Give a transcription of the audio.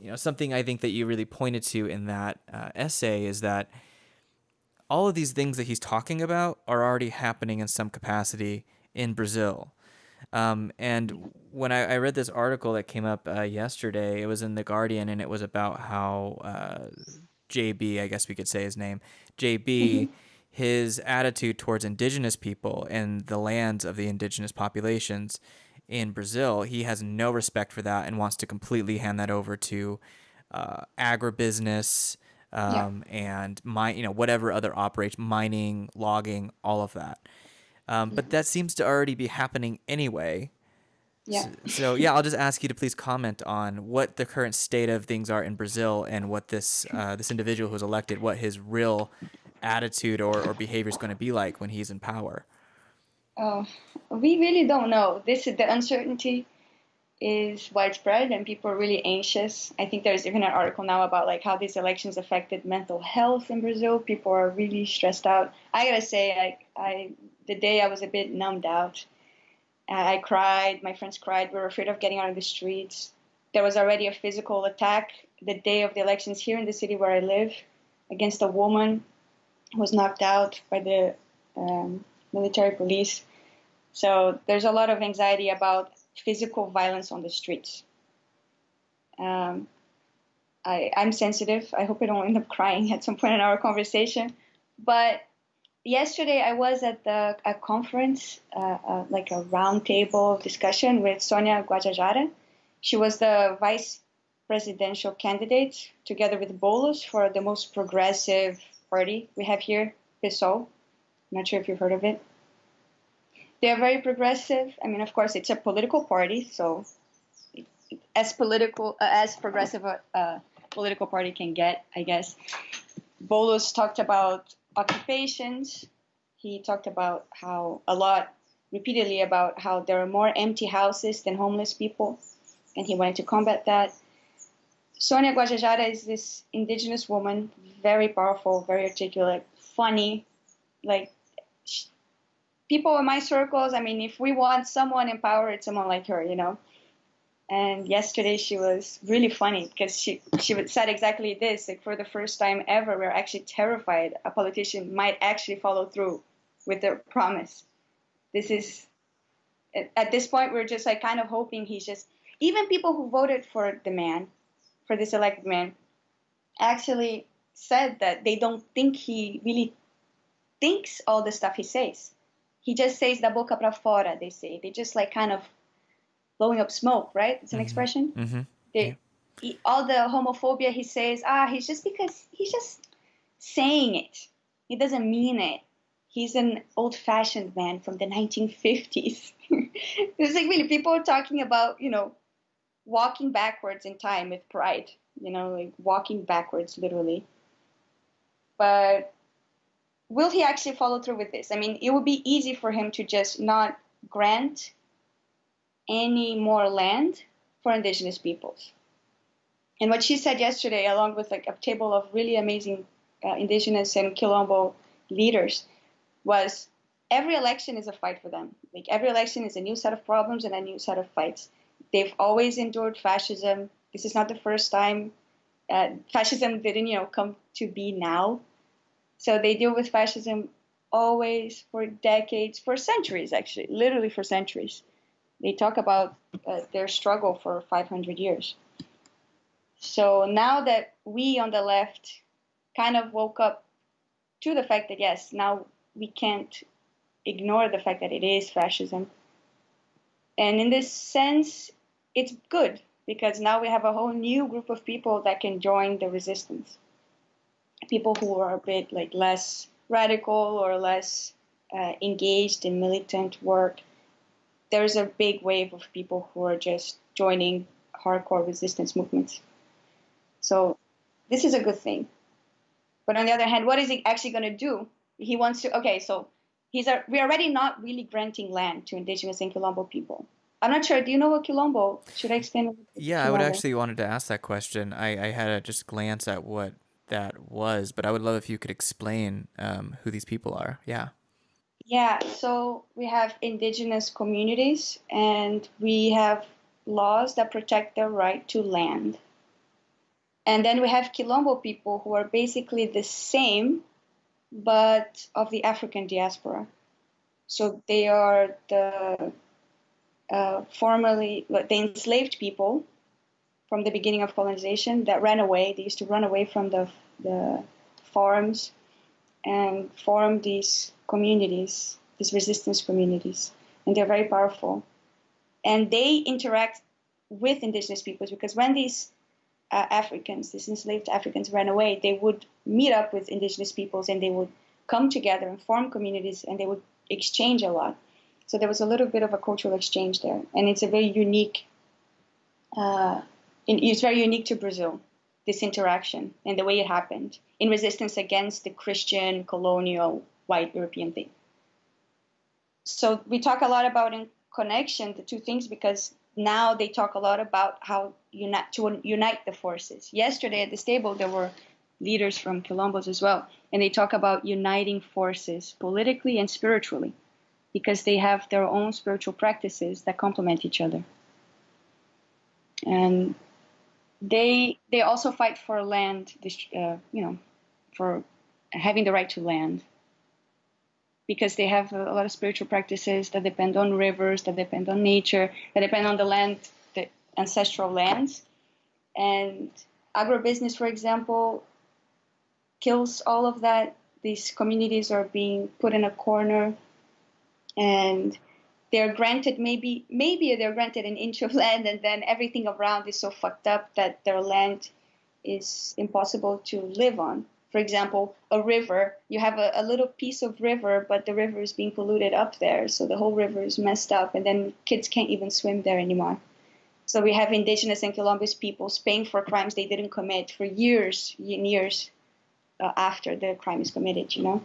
you know, something I think that you really pointed to in that uh, essay is that all of these things that he's talking about are already happening in some capacity in Brazil. Um, and when I, I, read this article that came up uh, yesterday, it was in The Guardian and it was about how uh, JB, I guess we could say his name, JB, mm-hmm. his attitude towards indigenous people and the lands of the indigenous populations in Brazil, he has no respect for that and wants to completely hand that over to uh, agribusiness um, yeah. and mine, you know, whatever other operates, mining, logging, all of that. Um, but that seems to already be happening anyway. Yeah. So, so, yeah, I'll just ask you to please comment on what the current state of things are in Brazil and what this uh, this individual who's elected, what his real attitude or, or behavior is going to be like when he's in power. Oh, we really don't know. This is the uncertainty is widespread and people are really anxious. I think there's even an article now about like how these elections affected mental health in Brazil. People are really stressed out. I gotta say, like I the day I was a bit numbed out. I cried. My friends cried. We were afraid of getting out of the streets. There was already a physical attack the day of the elections here in the city where I live against a woman who was knocked out by the um, military police. So there's a lot of anxiety about physical violence on the streets. Um, I, I'm sensitive. I hope I don't end up crying at some point in our conversation. But yesterday I was at the, a conference, uh, uh, like a roundtable discussion with Sonia Guajajara. She was the vice presidential candidate together with Boulos for the most progressive party we have here, PSOL. I'm not sure if you've heard of it. They're very progressive. I mean, of course, it's a political party, so as political uh, as progressive a uh, political party can get, I guess. Boulos talked about occupations. He talked about how a lot repeatedly about how there are more empty houses than homeless people, and he wanted to combat that. Sonia Guajajara is this indigenous woman, very powerful, very articulate, funny. Like people in my circles, I mean, if we want someone in power, it's someone like her, you know. And yesterday she was really funny because she she said exactly this. Like for the first time ever, we're actually terrified a politician might actually follow through with their promise. This is at this point we're just like kind of hoping he's just even people who voted for the man, for this elected man, actually said that they don't think he really thinks all the stuff he says. He just says da boca para fora, they say. They just like kind of blowing up smoke, right? It's an mm-hmm. expression. Mm-hmm. They, yeah. he, all the homophobia he says, ah, he's just because he's just saying it. He doesn't mean it. He's an old-fashioned man from the 1950s. it's like really people are talking about, you know, walking backwards in time with pride. You know, like walking backwards, literally. But will he actually follow through with this? I mean, it would be easy for him to just not grant any more land for indigenous peoples. And what she said yesterday, along with like a table of really amazing uh, indigenous and Quilombo leaders, was every election is a fight for them. Like every election is a new set of problems and a new set of fights. They've always endured fascism. This is not the first time uh, fascism didn't, you know, come to be now. So they deal with fascism always for decades, for centuries, actually, literally for centuries they talk about uh, their struggle for 500 years. So now that we on the left kind of woke up to the fact that yes, now we can't ignore the fact that it is fascism. And in this sense, it's good because now we have a whole new group of people that can join the resistance. People who are a bit like less radical or less uh, engaged in militant work there's a big wave of people who are just joining hardcore resistance movements. So this is a good thing. But on the other hand, what is he actually going to do? He wants to. Okay, so he's a, we're already not really granting land to indigenous and Quilombo people. I'm not sure. Do you know what Quilombo? Should I explain? Yeah, Quilombo? I would actually wanted to ask that question. I, I had a just glance at what that was, but I would love if you could explain um, who these people are. Yeah. Yeah, so we have indigenous communities and we have laws that protect their right to land. And then we have Quilombo people who are basically the same, but of the African diaspora. So they are the uh, formerly the enslaved people from the beginning of colonization that ran away. They used to run away from the the farms and form these communities, these resistance communities, and they're very powerful. And they interact with indigenous peoples because when these uh, Africans, these enslaved Africans, ran away, they would meet up with indigenous peoples and they would come together and form communities and they would exchange a lot. So there was a little bit of a cultural exchange there, and it's a very unique. Uh, it's very unique to Brazil, this interaction and the way it happened in resistance against the Christian colonial white European thing. So we talk a lot about in connection the two things because now they talk a lot about how unite, to unite the forces. Yesterday at this table, there were leaders from Quilombos as well, and they talk about uniting forces politically and spiritually because they have their own spiritual practices that complement each other. And they they also fight for land, uh, you know, for having the right to land because they have a lot of spiritual practices that depend on rivers, that depend on nature, that depend on the land, the ancestral lands. And agribusiness, for example, kills all of that. These communities are being put in a corner and they're granted maybe maybe they're granted an inch of land and then everything around is so fucked up that their land is impossible to live on for example, a river, you have a, a, little piece of river, but the river is being polluted up there. So the whole river is messed up, and then kids can't even swim there anymore. So we have indigenous and Quilombo peoples paying for crimes they didn't commit for years and years uh, after the crime is committed, you know?